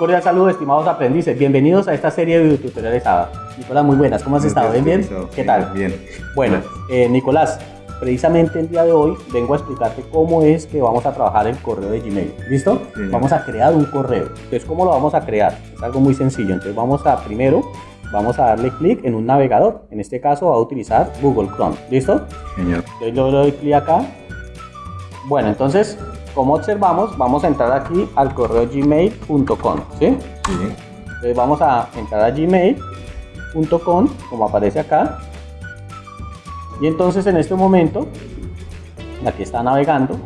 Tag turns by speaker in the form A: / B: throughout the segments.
A: cordial saludo, estimados aprendices. Bienvenidos a esta serie de videotutoriales ABA. Nicolás, muy buenas. ¿Cómo has estado? ¿Bien, bien? ¿Qué tal?
B: Bien.
A: Bueno, eh, Nicolás, precisamente el día de hoy vengo a explicarte cómo es que vamos a trabajar el correo de Gmail. ¿Listo?
B: Sí.
A: Vamos a crear un correo. Entonces, ¿cómo lo vamos a crear? Es algo muy sencillo. Entonces, vamos a primero, vamos a darle clic en un navegador. En este caso, va a utilizar Google Chrome. ¿Listo?
B: Señor.
A: Entonces, yo le doy clic acá. Bueno, entonces, como observamos, vamos a entrar aquí al correo gmail.com. ¿Sí?
B: Sí.
A: Entonces vamos a entrar a gmail.com, como aparece acá. Y entonces en este momento, aquí está navegando.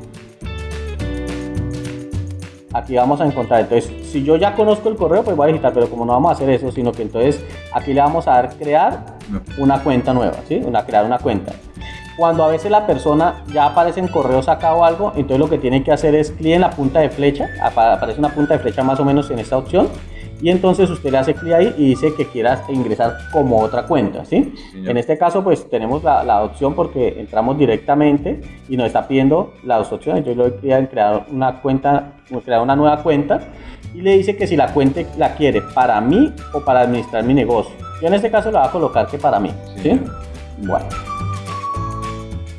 A: Aquí vamos a encontrar, entonces, si yo ya conozco el correo, pues voy a digitar, pero como no vamos a hacer eso, sino que entonces aquí le vamos a dar crear una cuenta nueva, ¿sí? Una, crear una cuenta. Cuando a veces la persona ya aparece en correo sacado o algo, entonces lo que tiene que hacer es clic en la punta de flecha, apa- aparece una punta de flecha más o menos en esta opción, y entonces usted le hace clic ahí y dice que quiera ingresar como otra cuenta, ¿sí?
B: señor.
A: En este caso, pues tenemos la, la opción porque entramos directamente y nos está pidiendo las opciones. Yo le doy clic en crear una cuenta, crear una nueva cuenta y le dice que si la cuenta la quiere para mí o para administrar mi negocio. Yo en este caso le voy a colocar que para mí, ¿sí?
B: Sí.
A: Bueno.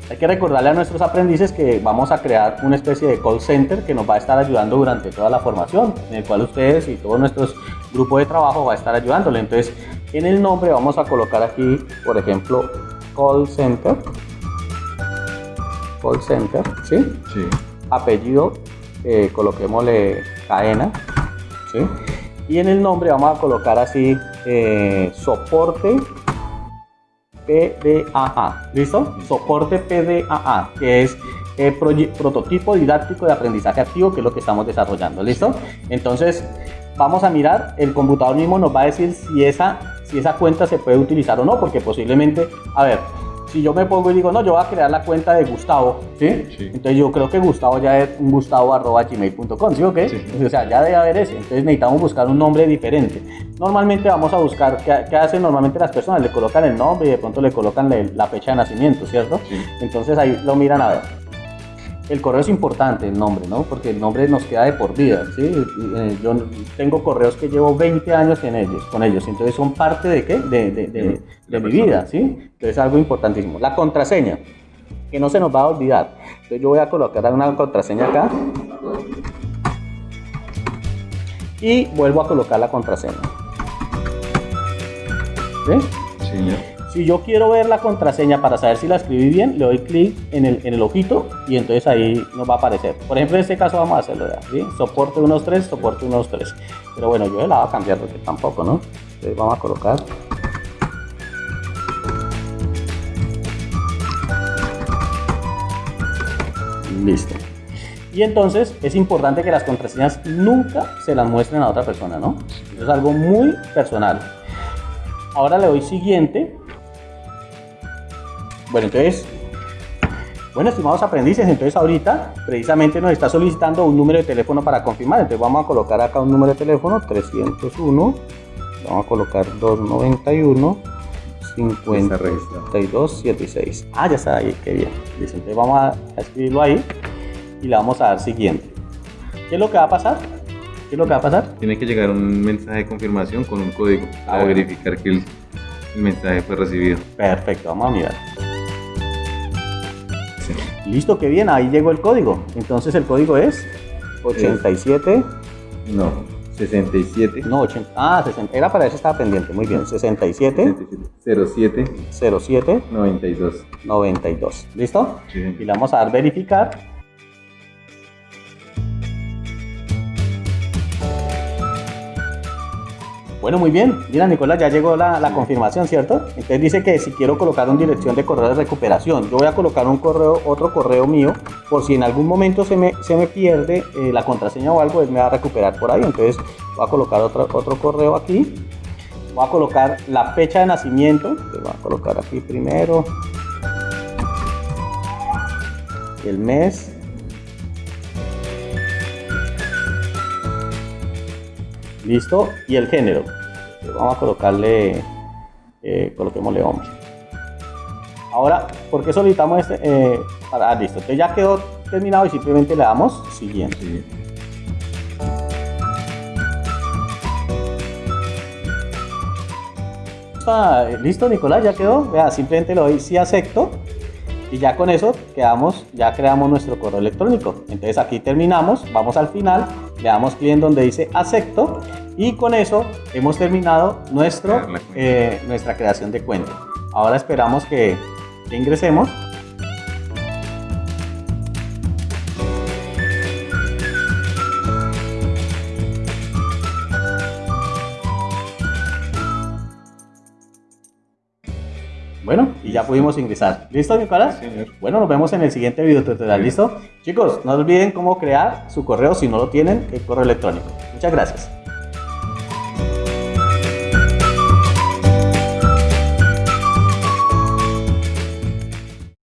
A: Hay que recordarle a nuestros aprendices que vamos a crear una especie de call center que nos va a estar ayudando durante toda la formación, en el cual ustedes y todos nuestros grupos de trabajo va a estar ayudándole. Entonces, en el nombre vamos a colocar aquí, por ejemplo, call center. Call center, ¿sí?
B: Sí.
A: Apellido, eh, coloquémosle cadena, ¿sí? Y en el nombre vamos a colocar así, eh, soporte PDAA, ¿listo? Soporte PDAA, que es eh, prototipo didáctico de aprendizaje activo, que es lo que estamos desarrollando, ¿listo? Entonces, vamos a mirar, el computador mismo nos va a decir si esa, si esa cuenta se puede utilizar o no, porque posiblemente, a ver, si yo me pongo y digo, no, yo voy a crear la cuenta de Gustavo, ¿sí?
B: Sí.
A: Entonces yo creo que Gustavo ya es un gustavo.gmail.com, ¿sí o qué?
B: Sí.
A: O sea, ya debe haber ese. Entonces necesitamos buscar un nombre diferente. Normalmente vamos a buscar, ¿qué, qué hacen normalmente las personas? Le colocan el nombre y de pronto le colocan la fecha de nacimiento, ¿cierto?
B: Sí.
A: Entonces ahí lo miran a ver. El correo es importante, el nombre, ¿no? Porque el nombre nos queda de por vida, ¿sí? Eh, Yo tengo correos que llevo 20 años en ellos, con ellos, entonces son parte de qué? De, de- de-
B: De
A: mi vida, ¿sí? Entonces es algo importantísimo. La contraseña, que no se nos va a olvidar. Entonces yo voy a colocar una contraseña acá. Y vuelvo a colocar la contraseña. ¿Sí?
B: Señor.
A: Si yo quiero ver la contraseña para saber si la escribí bien, le doy clic en el, en el ojito y entonces ahí nos va a aparecer. Por ejemplo, en este caso vamos a hacerlo ya, ¿sí? Soporte 1.3, soporte 1.3. Pero bueno, yo la voy a cambiar porque tampoco, ¿no? Entonces vamos a colocar. Listo. Y entonces es importante que las contraseñas nunca se las muestren a otra persona, ¿no? Eso es algo muy personal. Ahora le doy siguiente. Bueno, entonces, bueno, estimados aprendices, entonces ahorita precisamente nos está solicitando un número de teléfono para confirmar. Entonces vamos a colocar acá un número de teléfono, 301, vamos a colocar 291,
B: Está registrado.
A: 5276. Ah, ya está ahí, qué bien. Entonces vamos a a escribirlo ahí y le vamos a dar siguiente. ¿Qué es lo que va a pasar? ¿Qué es lo que va a pasar?
B: Tiene que llegar un mensaje de confirmación con un código
A: Ah,
B: para
A: bueno.
B: verificar que el, el mensaje fue recibido.
A: Perfecto, vamos a mirar.
B: Sí.
A: Listo, qué bien, ahí llegó el código. Entonces el código es 87,
B: No, 67.
A: no, 80, ah, 60, era para eso estaba pendiente, muy bien, 67,
B: 07
A: 07,
B: 92.
A: 92. ¿Listo?
B: Sí,
A: Y le vamos a dar verificar. Bueno, muy bien. Mira, Nicolás, ya llegó la, confirmación, ¿cierto? Entonces dice que si quiero colocar una dirección de correo de recuperación, yo voy a colocar un correo, otro correo mío, por si en algún momento se me, se me pierde eh, la contraseña o algo, él me va a recuperar por ahí. Entonces voy a colocar otro, otro correo aquí. Voy a colocar la fecha de nacimiento. Entonces voy a colocar aquí primero. El mes. listo y el género vamos a colocarle eh, coloquémosle hombre ahora ¿por qué solicitamos este? Eh, para, ah, listo, entonces ya quedó terminado y simplemente le damos siguiente
B: sí.
A: ¿Listo, Nicolás? ¿Ya quedó? Vea, simplemente le doy sí acepto y ya con eso quedamos, ya creamos nuestro correo electrónico. Entonces aquí terminamos, vamos al final, le damos clic en donde dice acepto y con eso hemos terminado nuestro, eh, nuestra creación de cuenta. Ahora esperamos que, que ingresemos. Bueno, y ya pudimos ingresar. ¿Listo, Nicolás?
B: Sí, señor.
A: Bueno, nos vemos en el siguiente video tutorial. ¿Listo? Chicos, no olviden cómo crear su correo si no lo tienen, el correo electrónico. Muchas gracias.